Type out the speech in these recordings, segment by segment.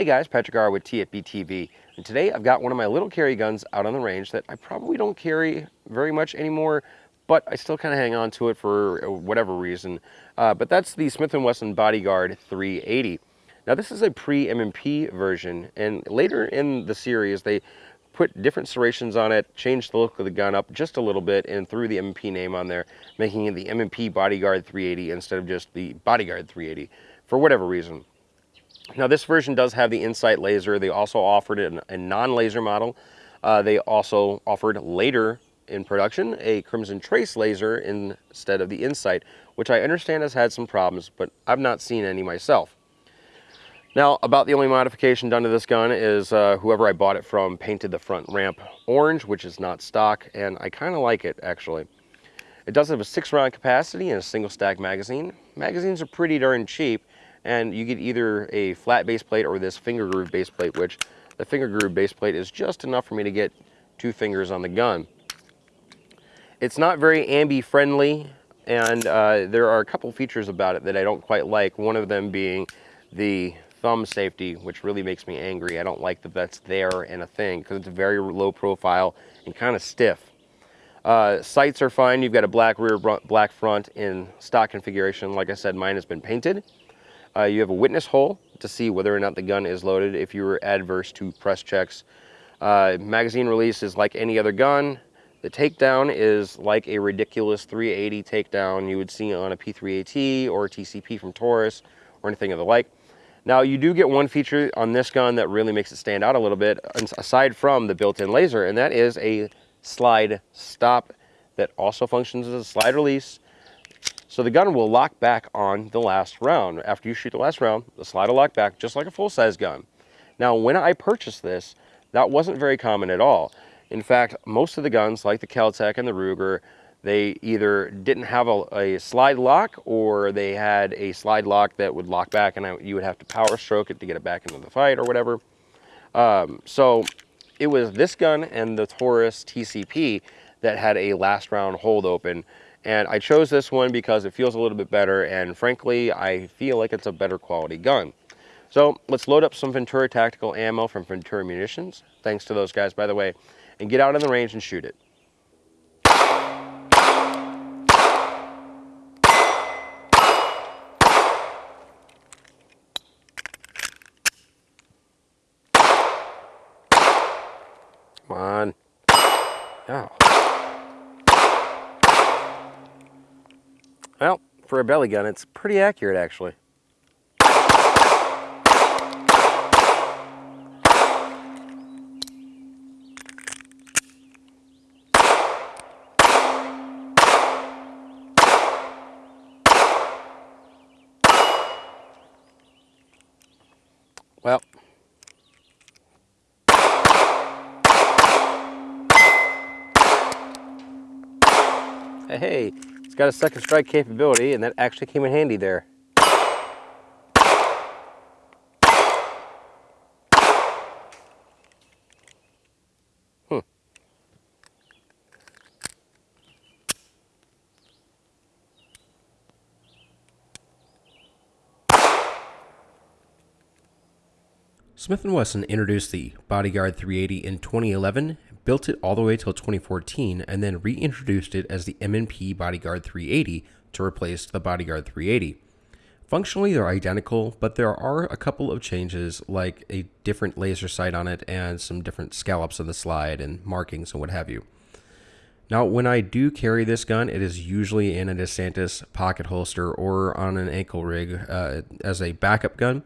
Hey guys, Patrick R with TFB TV, and today I've got one of my little carry guns out on the range that I probably don't carry very much anymore, but I still kind of hang on to it for whatever reason. Uh, but that's the Smith & Wesson Bodyguard 380. Now this is a pre-M&P version, and later in the series they put different serrations on it, changed the look of the gun up just a little bit, and threw the M&P name on there, making it the M&P Bodyguard 380 instead of just the Bodyguard 380, for whatever reason. Now this version does have the Insight laser. They also offered a, a non-laser model. Uh, they also offered later in production a Crimson Trace laser instead of the Insight, which I understand has had some problems, but I've not seen any myself. Now, about the only modification done to this gun is uh, whoever I bought it from painted the front ramp orange, which is not stock, and I kind of like it, actually. It does have a six round capacity and a single stack magazine. Magazines are pretty darn cheap, and you get either a flat base plate or this finger groove base plate, which the finger groove base plate is just enough for me to get two fingers on the gun. It's not very ambi friendly, and uh, there are a couple features about it that I don't quite like. One of them being the thumb safety, which really makes me angry. I don't like that that's there and a thing because it's very low profile and kind of stiff. Uh, sights are fine. You've got a black rear, black front in stock configuration. Like I said, mine has been painted. Uh, you have a witness hole to see whether or not the gun is loaded if you were adverse to press checks. Uh, magazine release is like any other gun. The takedown is like a ridiculous 380 takedown you would see on a P3AT or a TCP from Taurus or anything of the like. Now you do get one feature on this gun that really makes it stand out a little bit aside from the built-in laser and that is a slide stop that also functions as a slide release so the gun will lock back on the last round. After you shoot the last round, the slide will lock back just like a full-size gun. Now, when I purchased this, that wasn't very common at all. In fact, most of the guns, like the Keltec and the Ruger, they either didn't have a, a, slide lock or they had a slide lock that would lock back and I, you would have to power stroke it to get it back into the fight or whatever. Um, so it was this gun and the Taurus TCP that had a last round hold open and I chose this one because it feels a little bit better and frankly, I feel like it's a better quality gun. So let's load up some Ventura Tactical ammo from Ventura Munitions, thanks to those guys by the way, and get out in the range and shoot it. Come on. Oh. Well, for a belly gun, it's pretty accurate actually. Well, hey, got a second strike capability and that actually came in handy there. Hmm. Smith & Wesson introduced the Bodyguard 380 in 2011 built it all the way till 2014, and then reintroduced it as the M&P Bodyguard 380 to replace the Bodyguard 380. Functionally, they're identical, but there are a couple of changes, like a different laser sight on it and some different scallops on the slide and markings and what have you. Now, when I do carry this gun, it is usually in a DeSantis pocket holster or on an ankle rig uh, as a backup gun,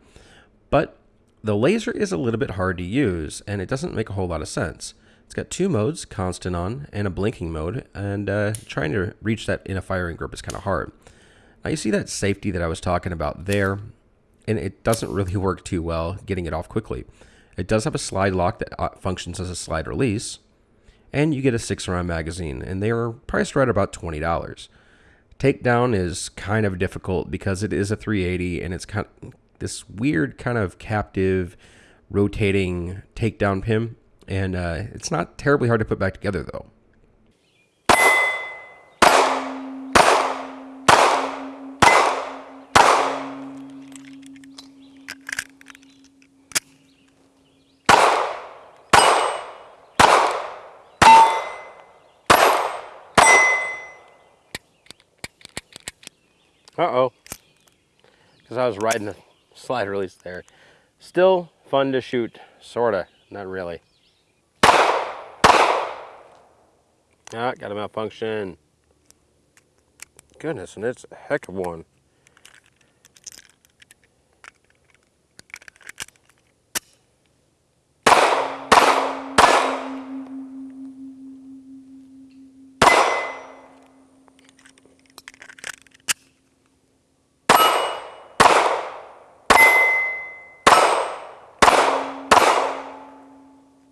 but the laser is a little bit hard to use and it doesn't make a whole lot of sense. It's got two modes, constant on and a blinking mode, and uh, trying to reach that in a firing grip is kind of hard. Now you see that safety that I was talking about there, and it doesn't really work too well getting it off quickly. It does have a slide lock that uh, functions as a slide release, and you get a six round magazine, and they are priced right about $20. Takedown is kind of difficult because it is a 380 and it's kind of this weird kind of captive rotating takedown pin and uh, it's not terribly hard to put back together, though. Uh-oh. Because I was riding the slide release there. Still fun to shoot, sorta, not really. Ah, got a malfunction. Goodness, and it's a heck of one.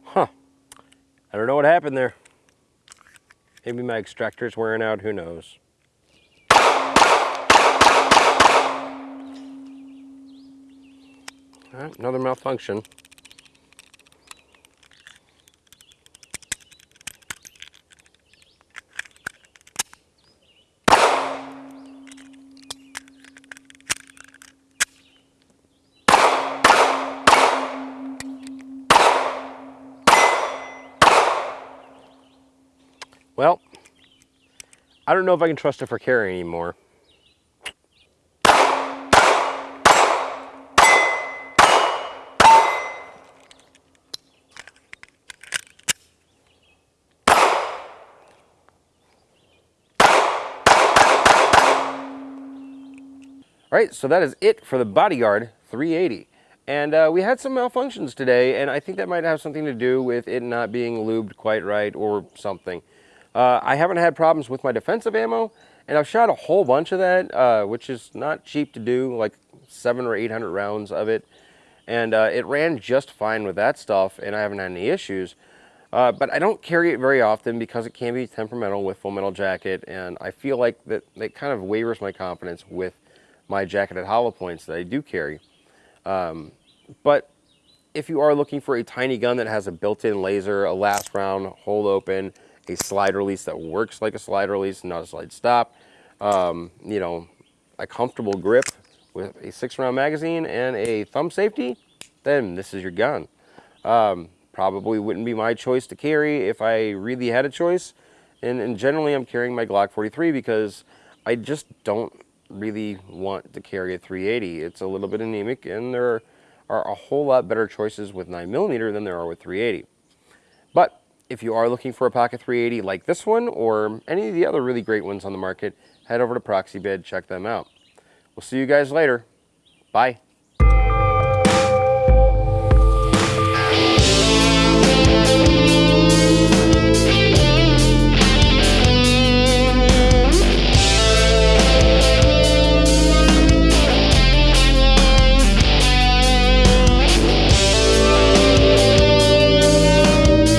Huh. I don't know what happened there. Maybe my extractor's wearing out, who knows. Another malfunction. Well, I don't know if I can trust it for carrying anymore. All right, so that is it for the Bodyguard 380. And uh, we had some malfunctions today, and I think that might have something to do with it not being lubed quite right or something. Uh, I haven't had problems with my defensive ammo, and I've shot a whole bunch of that, uh, which is not cheap to do, like seven or 800 rounds of it. And uh, it ran just fine with that stuff, and I haven't had any issues. Uh, but I don't carry it very often because it can be temperamental with full metal jacket, and I feel like that it kind of wavers my confidence with my jacketed hollow points that I do carry. Um, but if you are looking for a tiny gun that has a built-in laser, a last round, hold open, a slide release that works like a slide release, not a slide stop, um, you know, a comfortable grip with a six round magazine and a thumb safety, then this is your gun. Um, probably wouldn't be my choice to carry if I really had a choice. And, and generally I'm carrying my Glock 43 because I just don't really want to carry a 380. It's a little bit anemic and there are a whole lot better choices with 9mm than there are with 380. But if you are looking for a pocket 380 like this one or any of the other really great ones on the market, head over to Proxibid, check them out. We'll see you guys later. Bye.